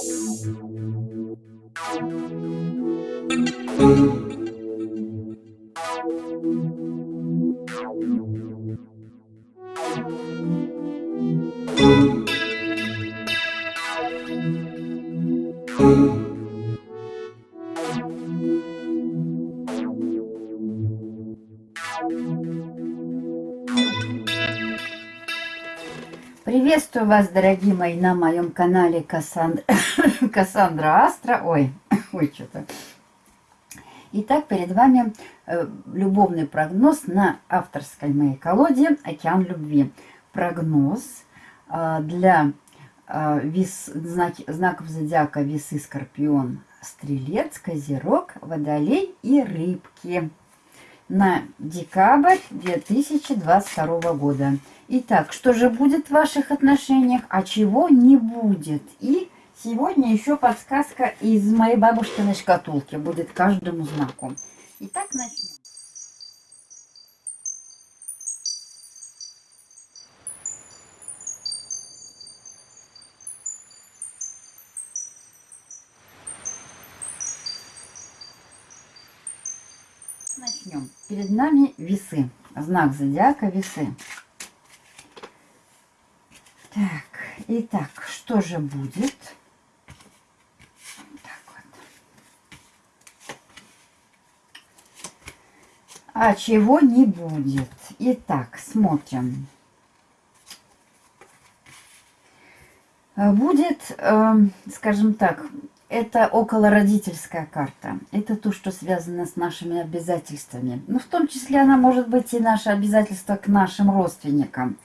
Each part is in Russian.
Thank you. Приветствую вас, дорогие мои, на моем канале Кассандра, Кассандра Астра. Ой, ой, что-то. Итак, перед вами э, любовный прогноз на авторской моей колоде «Океан любви». Прогноз э, для э, вес, знак, знаков зодиака Весы, Скорпион, Стрелец, Козерог, Водолей и Рыбки на декабрь 2022 года. Итак, что же будет в ваших отношениях, а чего не будет? И сегодня еще подсказка из моей бабушкиной шкатулки будет каждому знаку. Итак, начнем. Перед нами весы. Знак зодиака весы. Так, итак, что же будет? Так вот. А чего не будет? Итак, смотрим. Будет, э, скажем так, это околородительская карта. Это то, что связано с нашими обязательствами. Но ну, в том числе она может быть и наше обязательство к нашим родственникам.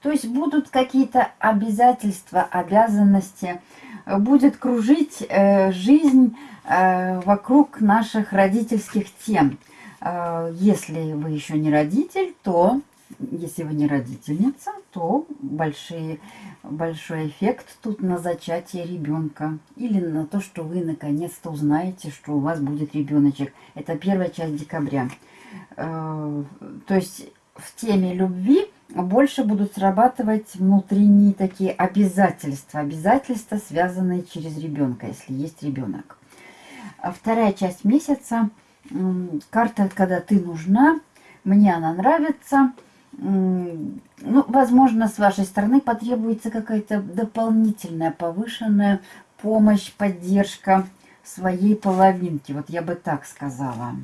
То есть будут какие-то обязательства, обязанности, будет кружить э, жизнь э, вокруг наших родительских тем. Э, если вы еще не родитель, то, если вы не родительница, то большие, большой эффект тут на зачатие ребенка. Или на то, что вы наконец-то узнаете, что у вас будет ребеночек. Это первая часть декабря. Э, то есть в теме любви больше будут срабатывать внутренние такие обязательства. Обязательства, связанные через ребенка, если есть ребенок. А вторая часть месяца. Карта, когда ты нужна. Мне она нравится. Ну, возможно, с вашей стороны потребуется какая-то дополнительная, повышенная помощь, поддержка своей половинки. Вот я бы так сказала.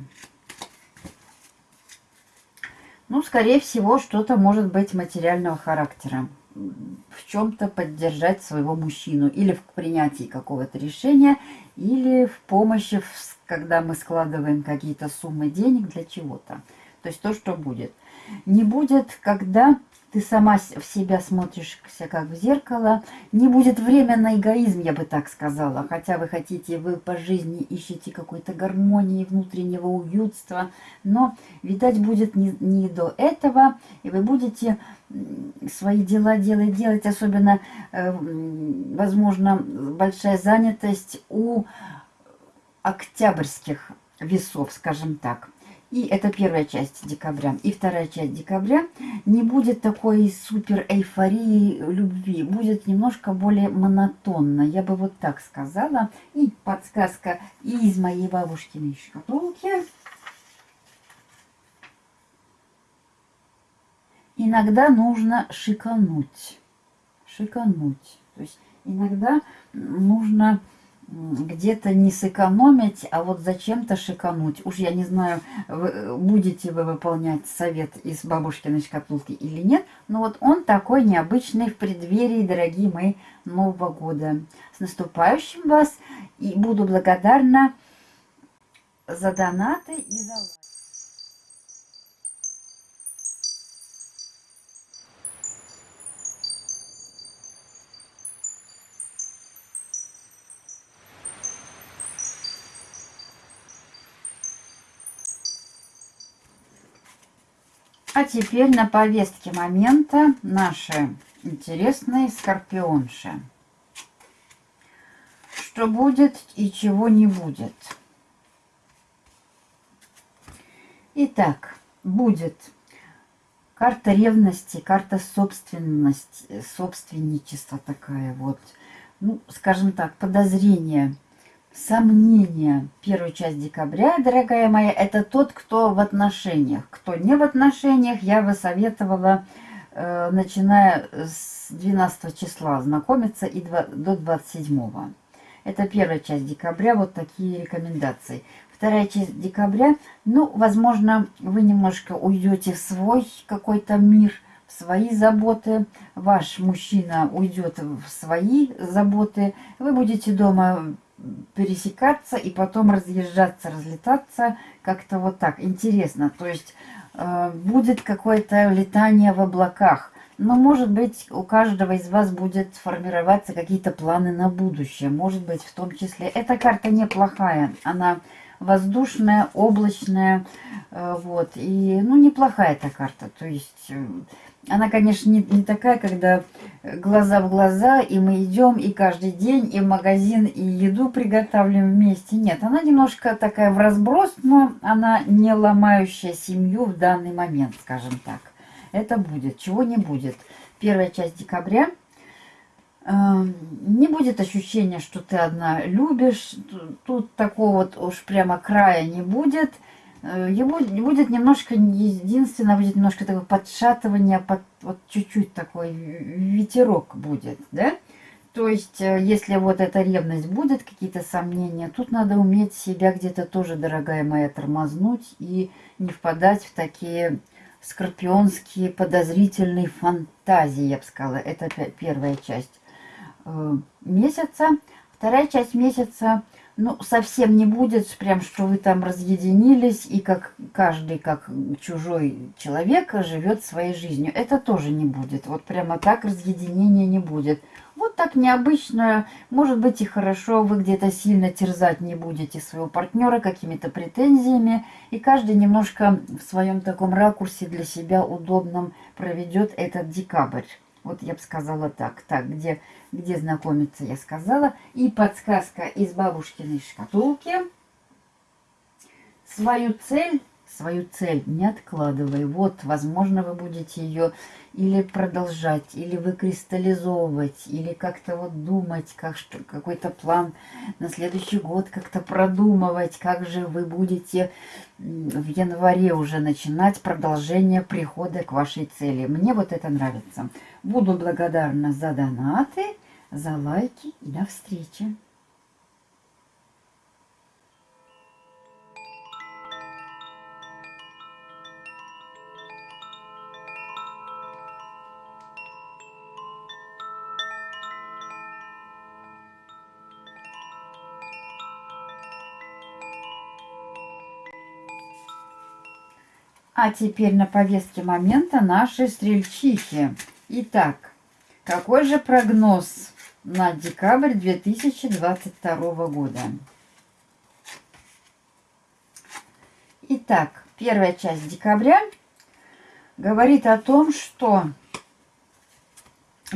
Ну, скорее всего, что-то может быть материального характера. В чем-то поддержать своего мужчину. Или в принятии какого-то решения, или в помощи, когда мы складываем какие-то суммы денег для чего-то. То есть то, что будет. Не будет, когда ты сама в себя смотришься как в зеркало. Не будет время на эгоизм, я бы так сказала. Хотя вы хотите, вы по жизни ищете какой-то гармонии, внутреннего уютства. Но, видать, будет не, не до этого. И вы будете свои дела делать, делать. Особенно, э, возможно, большая занятость у октябрьских весов, скажем так. И это первая часть декабря. И вторая часть декабря не будет такой супер эйфории любви. Будет немножко более монотонно. Я бы вот так сказала. И подсказка из моей бабушкиной шкатулки. Иногда нужно шикануть. Шикануть. То есть иногда нужно где-то не сэкономить, а вот зачем-то шикануть. Уж я не знаю, вы, будете вы выполнять совет из бабушкиной шкатулки или нет, но вот он такой необычный в преддверии, дорогие мои, Нового года. С наступающим вас! И буду благодарна за донаты и за лайки. А теперь на повестке момента наши интересные скорпионши. Что будет и чего не будет. Итак, будет карта ревности, карта собственности, собственничества такая вот. ну, скажем так, подозрения, сомнения. Первую часть декабря, дорогая моя, это тот, кто в отношениях. Кто не в отношениях, я бы советовала, э, начиная с 12 числа, знакомиться и 2, до 27. Это первая часть декабря, вот такие рекомендации. Вторая часть декабря, ну, возможно, вы немножко уйдете в свой какой-то мир – свои заботы, ваш мужчина уйдет в свои заботы, вы будете дома пересекаться и потом разъезжаться, разлетаться, как-то вот так, интересно. То есть э, будет какое-то летание в облаках, но может быть у каждого из вас будет формироваться какие-то планы на будущее, может быть в том числе. Эта карта неплохая, она воздушная, облачная, э, вот, и, ну, неплохая эта карта, то есть э, она, конечно, не, не такая, когда глаза в глаза, и мы идем, и каждый день, и в магазин, и еду приготавливаем вместе. Нет, она немножко такая в разброс, но она не ломающая семью в данный момент, скажем так. Это будет, чего не будет. Первая часть декабря. Эм, не будет ощущения, что ты одна любишь. Тут такого вот уж прямо края не будет. Э, его будет немножко, единственное, будет немножко такое подшатывание, под, вот чуть-чуть такой ветерок будет, да? То есть, э, если вот эта ревность будет, какие-то сомнения, тут надо уметь себя где-то тоже, дорогая моя, тормознуть и не впадать в такие скорпионские подозрительные фантазии, я бы сказала. Это первая часть э, месяца. Вторая часть месяца – ну, совсем не будет, прям, что вы там разъединились, и как каждый, как чужой человек, живет своей жизнью. Это тоже не будет. Вот прямо так разъединения не будет. Вот так необычно, может быть и хорошо, вы где-то сильно терзать не будете своего партнера какими-то претензиями, и каждый немножко в своем таком ракурсе для себя удобном проведет этот декабрь. Вот я бы сказала так. Так, где, где знакомиться, я сказала. И подсказка из бабушкиной шкатулки. Свою цель свою цель не откладывай. Вот, возможно, вы будете ее или продолжать, или выкристаллизовывать, или как-то вот думать, как какой-то план на следующий год как-то продумывать, как же вы будете в январе уже начинать продолжение прихода к вашей цели. Мне вот это нравится. Буду благодарна за донаты, за лайки и до встречи. А теперь на повестке момента наши стрельчихи. Итак, какой же прогноз на декабрь 2022 года? Итак, первая часть декабря говорит о том, что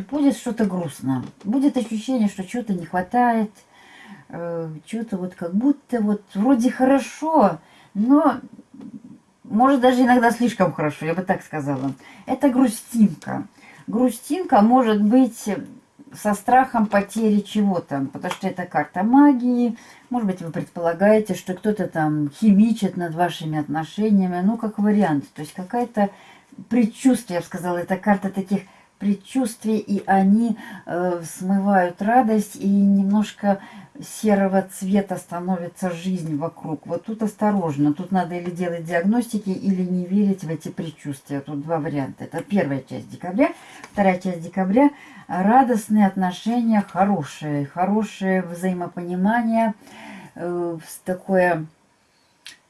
будет что-то грустно. Будет ощущение, что чего-то не хватает, э, что-то вот как будто вот вроде хорошо, но может даже иногда слишком хорошо, я бы так сказала. Это грустинка. Грустинка может быть со страхом потери чего-то, потому что это карта магии. Может быть, вы предполагаете, что кто-то там химичит над вашими отношениями. Ну, как вариант. То есть какая-то предчувствие, я бы сказала, это карта таких предчувствий, и они э, смывают радость, и немножко серого цвета становится жизнь вокруг. Вот тут осторожно. Тут надо или делать диагностики, или не верить в эти предчувствия. Тут два варианта. Это первая часть декабря. Вторая часть декабря. Радостные отношения, хорошие. Хорошее взаимопонимание. Э, такое,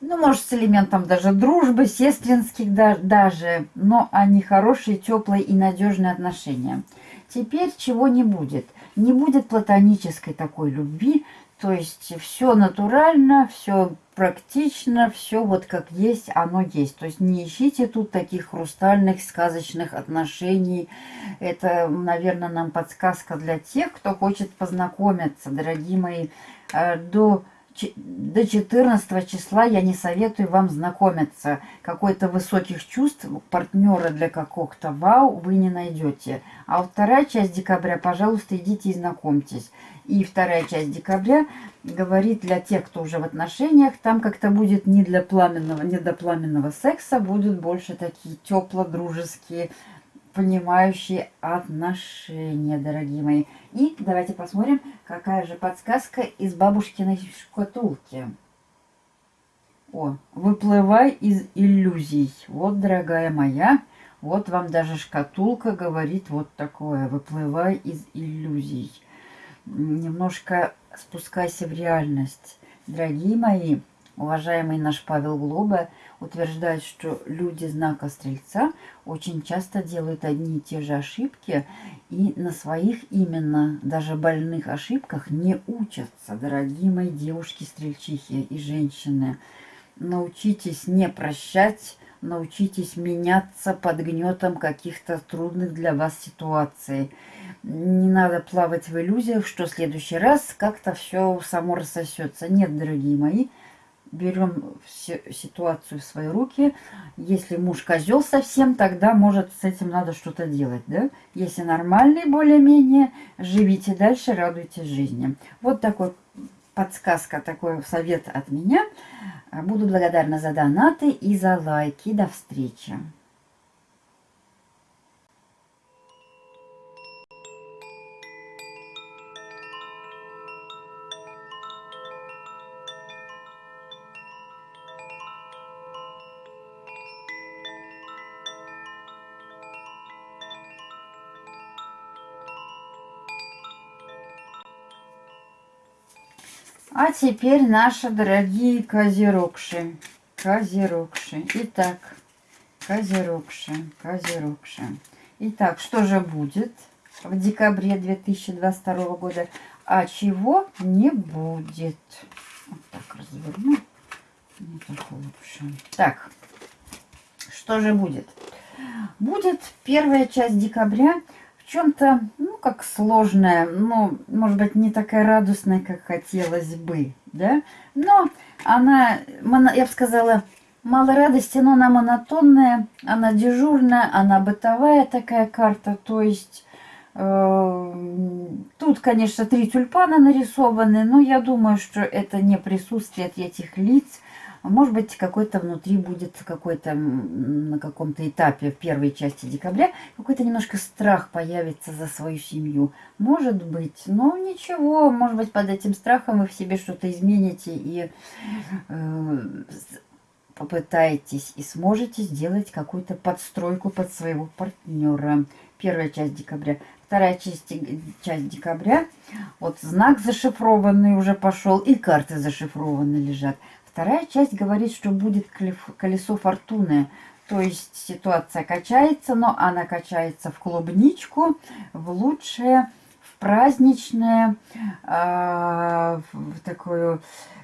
ну, может, с элементом даже дружбы, сестринских да, даже. Но они хорошие, теплые и надежные отношения. Теперь чего не будет – не будет платонической такой любви, то есть все натурально, все практично, все вот как есть, оно есть. То есть не ищите тут таких хрустальных, сказочных отношений. Это, наверное, нам подсказка для тех, кто хочет познакомиться, дорогие мои, э, до до 14 числа я не советую вам знакомиться. Какой-то высоких чувств партнера для какого-то вау вы не найдете. А вторая часть декабря, пожалуйста, идите и знакомьтесь. И вторая часть декабря говорит для тех, кто уже в отношениях, там как-то будет не для пламенного, не до пламенного секса, будут больше такие тепло-дружеские, понимающие отношения, дорогие мои. И давайте посмотрим, какая же подсказка из бабушкиной шкатулки. О, выплывай из иллюзий. Вот, дорогая моя, вот вам даже шкатулка говорит вот такое. Выплывай из иллюзий. Немножко спускайся в реальность. Дорогие мои, уважаемый наш Павел Глоба утверждает, что люди знака Стрельца очень часто делают одни и те же ошибки и на своих именно даже больных ошибках не учатся, дорогие мои девушки-стрельчихи и женщины. Научитесь не прощать, научитесь меняться под гнетом каких-то трудных для вас ситуаций. Не надо плавать в иллюзиях, что в следующий раз как-то все само рассосется. Нет, дорогие мои, берем ситуацию в свои руки. Если муж козел совсем, тогда, может, с этим надо что-то делать, да? Если нормальный более-менее, живите дальше, радуйтесь жизни. Вот такой подсказка, такой совет от меня. Буду благодарна за донаты и за лайки. До встречи! Теперь наши дорогие козерогши. Козерогши. Итак, козерогши, козерогши. Итак, что же будет в декабре 2022 года? А чего не будет? Вот так разверну. Не так лучше. Так, что же будет? Будет первая часть декабря чем-то, ну, как сложная, ну, может быть, не такая радостная, как хотелось бы, да, но она, я бы сказала, мало радости, но она монотонная, она дежурная, она бытовая такая карта, то есть э, тут, конечно, три тюльпана нарисованы, но я думаю, что это не присутствие этих лиц, а может быть, какой-то внутри будет какой-то на каком-то этапе в первой части декабря какой-то немножко страх появится за свою семью. Может быть, но ничего, может быть, под этим страхом вы в себе что-то измените и э, попытаетесь и сможете сделать какую-то подстройку под своего партнера. Первая часть декабря. Вторая часть, часть декабря. Вот знак зашифрованный уже пошел и карты зашифрованные лежат. Вторая часть говорит, что будет колесо фортуны. То есть ситуация качается, но она качается в клубничку, в лучшее, в праздничное, э, в такое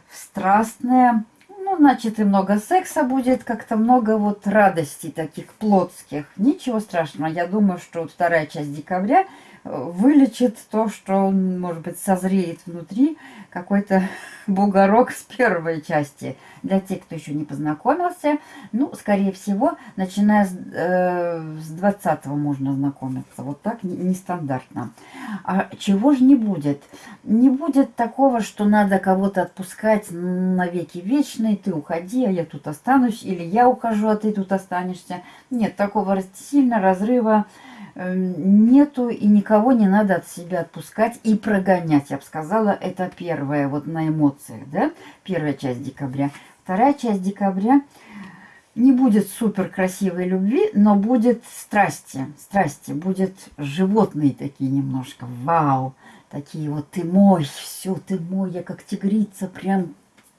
в страстное. Ну, значит, и много секса будет, как-то много вот радостей таких плотских. Ничего страшного. Я думаю, что вторая часть декабря вылечит то, что, может быть, созреет внутри какой-то бугорок с первой части. Для тех, кто еще не познакомился, ну, скорее всего, начиная с, э, с 20 можно знакомиться. Вот так, нестандартно. А чего же не будет? Не будет такого, что надо кого-то отпускать на веки вечные, ты уходи, а я тут останусь, или я ухожу, а ты тут останешься. Нет, такого сильно разрыва нету и никого не надо от себя отпускать и прогонять. Я бы сказала, это первое вот на эмоциях, да, первая часть декабря. Вторая часть декабря не будет супер красивой любви, но будет страсти, страсти, будет животные такие немножко, вау, такие вот ты мой, все, ты мой, я как тигрица, прям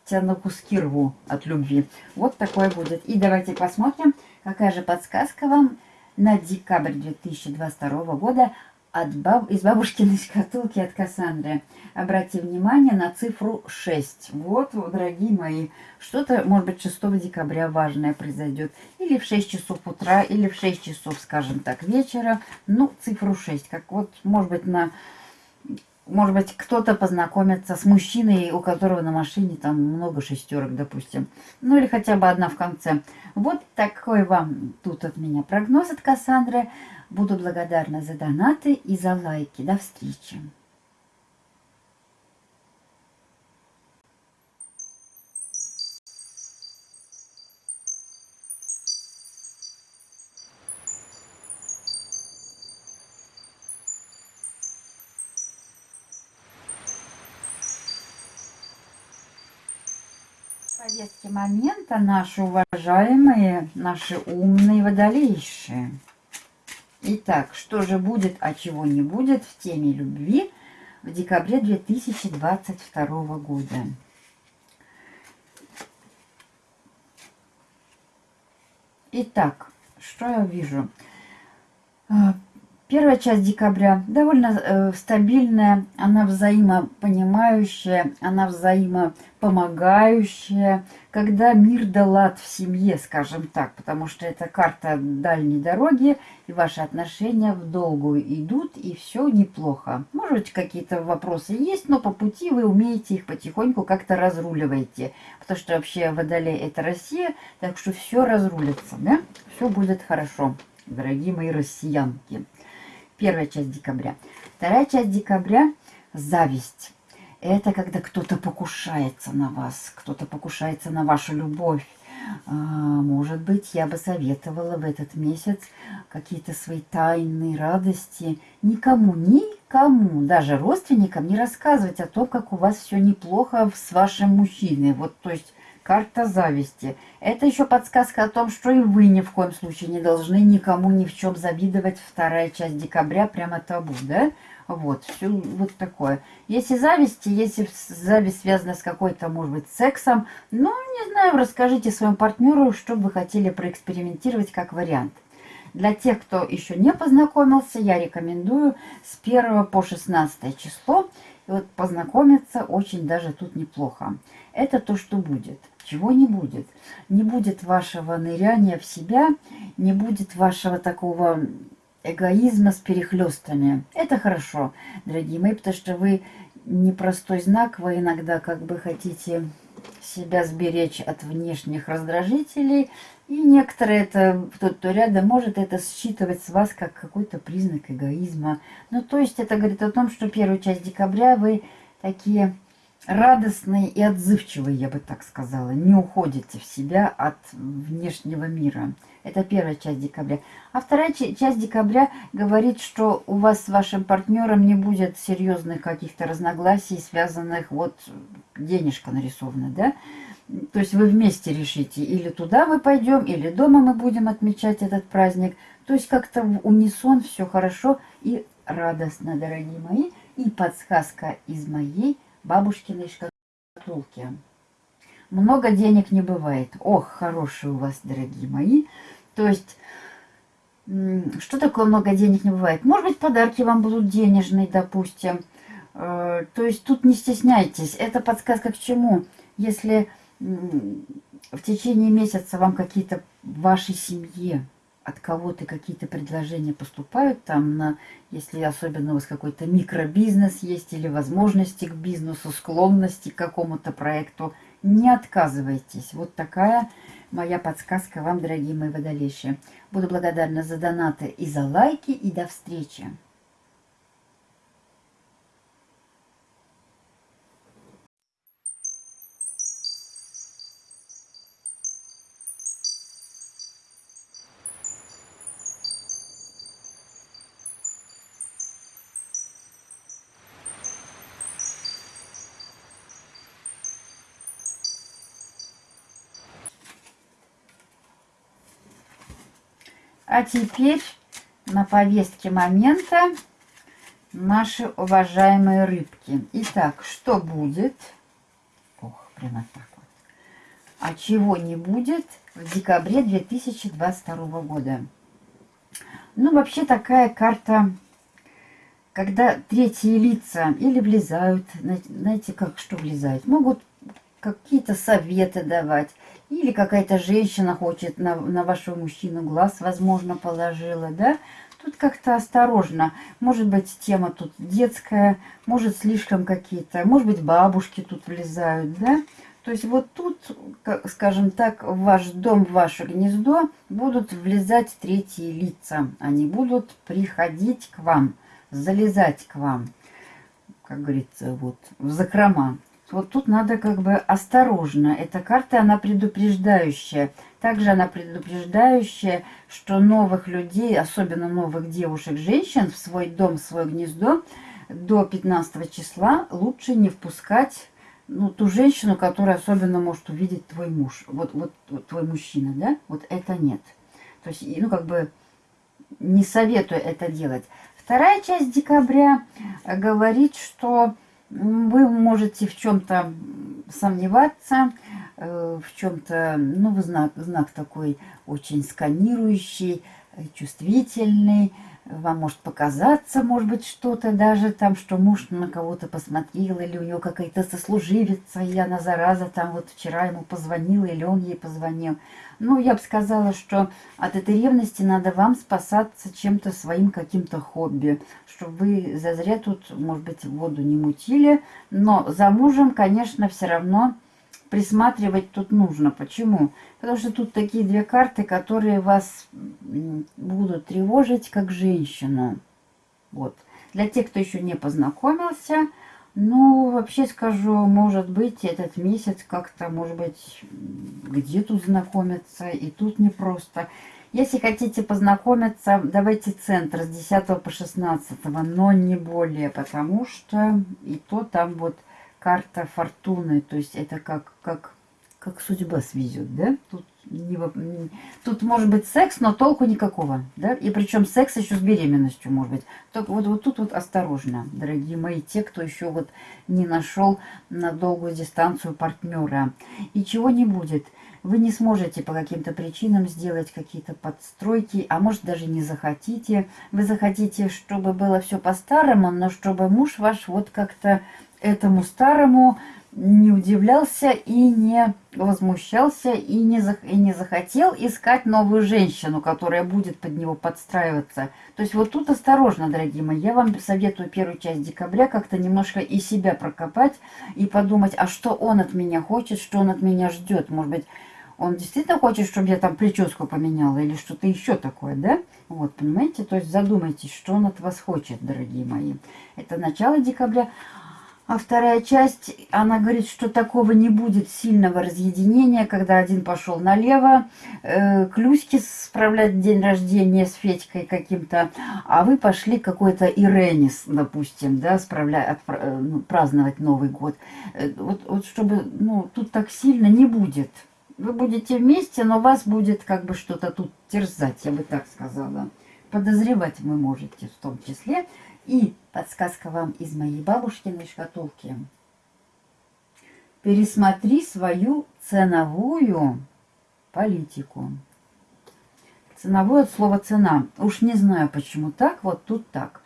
тебя на куски рву от любви. Вот такое будет. И давайте посмотрим, какая же подсказка вам на декабрь 2022 года от баб... из бабушкиной шкатулки от Кассандры. Обратите внимание на цифру 6. Вот, дорогие мои, что-то, может быть, 6 декабря важное произойдет. Или в 6 часов утра, или в 6 часов, скажем так, вечера. Ну, цифру 6. Как вот, может быть, на может быть, кто-то познакомится с мужчиной, у которого на машине там много шестерок, допустим. Ну или хотя бы одна в конце. Вот такой вам тут от меня прогноз от Кассандры. Буду благодарна за донаты и за лайки. До встречи. Повестке момента наши уважаемые, наши умные водолейшие. Итак, что же будет, а чего не будет в теме любви в декабре 2022 года. Итак, что я вижу? Первая часть декабря довольно э, стабильная, она взаимопонимающая, она взаимопомогающая, когда мир да лад в семье, скажем так, потому что это карта дальней дороги, и ваши отношения в долгую идут, и все неплохо. Может быть, какие-то вопросы есть, но по пути вы умеете их потихоньку как-то разруливаете, потому что вообще Водолей – это Россия, так что все разрулится, да? Все будет хорошо, дорогие мои россиянки первая часть декабря. Вторая часть декабря – зависть. Это когда кто-то покушается на вас, кто-то покушается на вашу любовь. А, может быть, я бы советовала в этот месяц какие-то свои тайные радости никому, никому, даже родственникам не рассказывать о том, как у вас все неплохо с вашим мужчиной. Вот, то есть, карта зависти. Это еще подсказка о том, что и вы ни в коем случае не должны никому ни в чем завидовать. Вторая часть декабря прямо табу, да? Вот, все вот такое. Если зависть, если зависть связана с какой-то, может быть, сексом, ну, не знаю, расскажите своему партнеру, что вы хотели проэкспериментировать как вариант. Для тех, кто еще не познакомился, я рекомендую с 1 по 16 число. Вот познакомиться очень даже тут неплохо. Это то, что будет. Чего не будет? Не будет вашего ныряния в себя, не будет вашего такого эгоизма с перехлестами. Это хорошо, дорогие мои, потому что вы непростой знак, вы иногда как бы хотите себя сберечь от внешних раздражителей, и некоторые, это, тот, кто рядом, может это считывать с вас как какой-то признак эгоизма. Ну, то есть это говорит о том, что первую часть декабря вы такие радостные и отзывчивые, я бы так сказала. Не уходите в себя от внешнего мира. Это первая часть декабря. А вторая часть декабря говорит, что у вас с вашим партнером не будет серьезных каких-то разногласий, связанных, вот денежка нарисована, да? То есть вы вместе решите, или туда мы пойдем, или дома мы будем отмечать этот праздник. То есть как-то в унисон все хорошо и радостно, дорогие мои. И подсказка из моей бабушкиной шкатулки. Много денег не бывает. Ох, хорошие у вас, дорогие мои. То есть, что такое много денег не бывает? Может быть, подарки вам будут денежные, допустим. Э, то есть, тут не стесняйтесь. Это подсказка к чему? Если в течение месяца вам какие-то в вашей семье от кого-то какие-то предложения поступают, там, на, если особенно у вас какой-то микробизнес есть или возможности к бизнесу, склонности к какому-то проекту, не отказывайтесь. Вот такая моя подсказка вам, дорогие мои водолейшие. Буду благодарна за донаты и за лайки, и до встречи. А теперь на повестке момента наши уважаемые рыбки. Итак, что будет? Ох, прямо так вот. А чего не будет в декабре 2022 года? Ну, вообще такая карта, когда третьи лица или влезают, знаете, как что влезают, могут какие-то советы давать, или какая-то женщина хочет на, на вашего мужчину глаз, возможно, положила, да? Тут как-то осторожно. Может быть, тема тут детская, может, слишком какие-то, может быть, бабушки тут влезают, да? То есть вот тут, скажем так, в ваш дом, в ваше гнездо будут влезать третьи лица. Они будут приходить к вам, залезать к вам, как говорится, вот в закрома. Вот тут надо как бы осторожно. Эта карта, она предупреждающая. Также она предупреждающая, что новых людей, особенно новых девушек, женщин в свой дом, в свое гнездо до 15 числа лучше не впускать ну, ту женщину, которая особенно может увидеть твой муж. Вот, вот, вот твой мужчина, да? Вот это нет. То есть, ну, как бы не советую это делать. Вторая часть декабря говорит, что вы можете в чем-то сомневаться, э, в чем-то, ну, знак, знак такой очень сканирующий, чувствительный, вам может показаться, может быть, что-то даже там, что муж на кого-то посмотрел, или у него какая-то сослуживица, или она зараза там вот вчера ему позвонила, или он ей позвонил. Ну, я бы сказала, что от этой ревности надо вам спасаться чем-то своим каким-то хобби, чтобы вы зазря тут, может быть, воду не мутили, но за мужем, конечно, все равно присматривать тут нужно. Почему? Потому что тут такие две карты, которые вас будут тревожить как женщину. Вот. Для тех, кто еще не познакомился, ну, вообще скажу, может быть, этот месяц как-то, может быть, где тут знакомиться, и тут непросто. Если хотите познакомиться, давайте центр с 10 по 16, но не более, потому что и то там вот карта фортуны, то есть это как, как, как судьба свезет, да? Тут, не, тут может быть секс, но толку никакого, да? И причем секс еще с беременностью может быть. Только вот, вот тут вот осторожно, дорогие мои, те, кто еще вот не нашел на долгую дистанцию партнера. И чего не будет – вы не сможете по каким-то причинам сделать какие-то подстройки, а может даже не захотите. Вы захотите, чтобы было все по-старому, но чтобы муж ваш вот как-то этому старому не удивлялся и не возмущался и не, зах и не захотел искать новую женщину, которая будет под него подстраиваться. То есть вот тут осторожно, дорогие мои. Я вам советую первую часть декабря как-то немножко и себя прокопать и подумать, а что он от меня хочет, что он от меня ждет. Может быть, он действительно хочет, чтобы я там прическу поменяла или что-то еще такое, да? Вот, понимаете? То есть задумайтесь, что он от вас хочет, дорогие мои. Это начало декабря. А вторая часть, она говорит, что такого не будет сильного разъединения, когда один пошел налево, э, Клюськи справлять день рождения с Федькой каким-то, а вы пошли какой-то Иренис, допустим, да, справлять, э, ну, праздновать Новый год. Э, вот, вот чтобы, ну, тут так сильно не будет. Вы будете вместе, но вас будет как бы что-то тут терзать, я бы так сказала. Подозревать вы можете в том числе. И подсказка вам из моей бабушкиной шкатулки. Пересмотри свою ценовую политику. Ценовое от слова цена. Уж не знаю, почему так, вот тут так.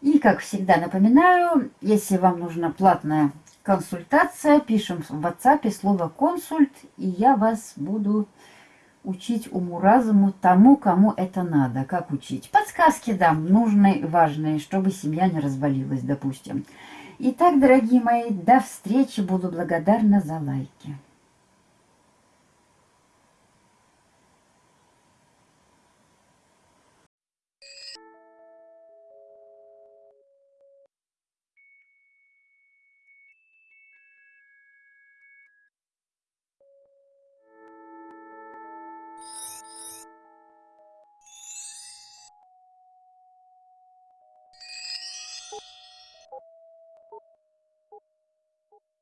И, как всегда, напоминаю, если вам нужна платная консультация, пишем в WhatsApp слово консульт, и я вас буду учить уму-разуму тому, кому это надо. Как учить? Подсказки дам, нужные, важные, чтобы семья не развалилась, допустим. Итак, дорогие мои, до встречи. Буду благодарна за лайки.